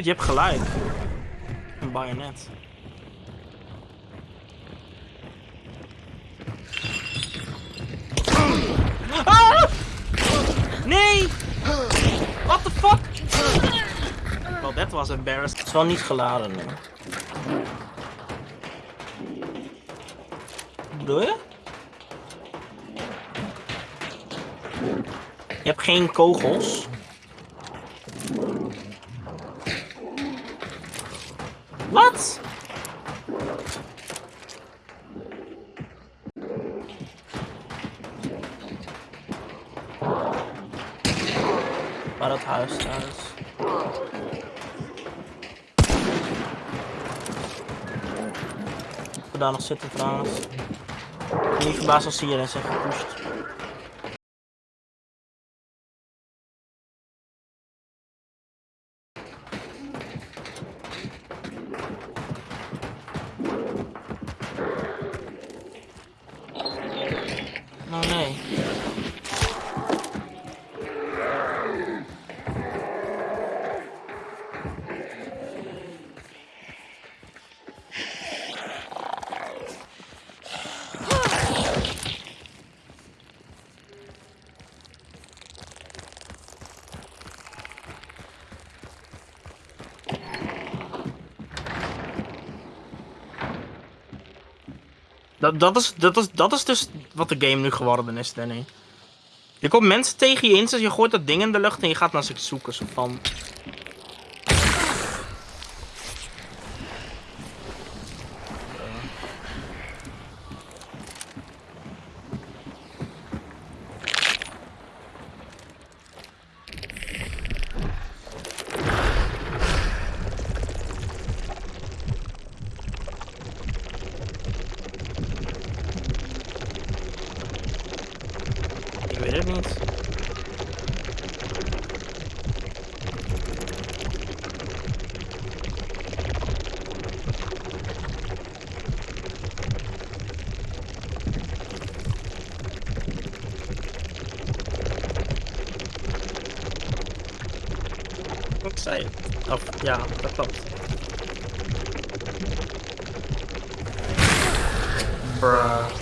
Je hebt gelijk. Een bayonet. Ah! Nee! What the fuck? Wel, dat was embarrassed. Het is wel niet geladen nu. Je? Je hebt geen kogels. Wat? Waar dat huis trouwens. Ik daar nog zitten trouwens. Niet verbaasd als ze hierin zijn gepusht. way. Dat, dat, is, dat, is, dat is dus wat de game nu geworden is, Danny. Je komt mensen tegen je in, dus je gooit dat ding in de lucht en je gaat naar ze zoeken. Zo van. Ik weet het niet. Ik zei het. Of ja, dat klopt. Bruh.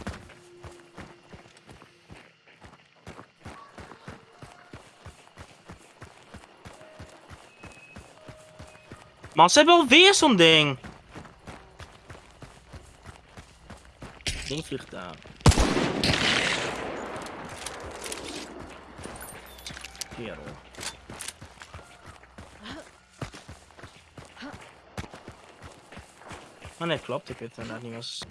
Man, ze hebben alweer zo'n ding. Ding vliegt daar. Kerel. Maar nee, klopt. Ik weet inderdaad niet was.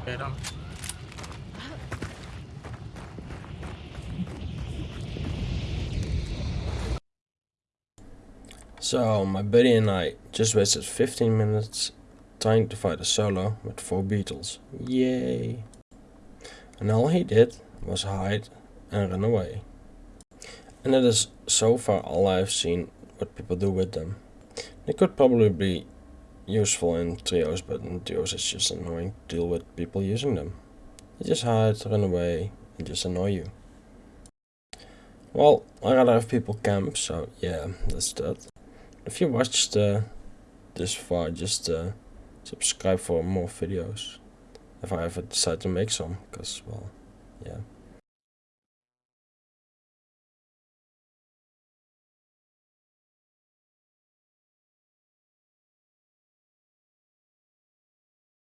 Oké dan. So, my buddy and I just wasted 15 minutes trying to fight a solo with 4 beetles. Yay! And all he did was hide and run away. And that is so far all I've seen what people do with them. They could probably be useful in trios, but in duos it's just annoying to deal with people using them. They just hide, run away, and just annoy you. Well, I rather have people camp, so yeah, that's that. If you watched uh, this far, just uh, subscribe for more videos. If I ever decide to make some, because, well, yeah.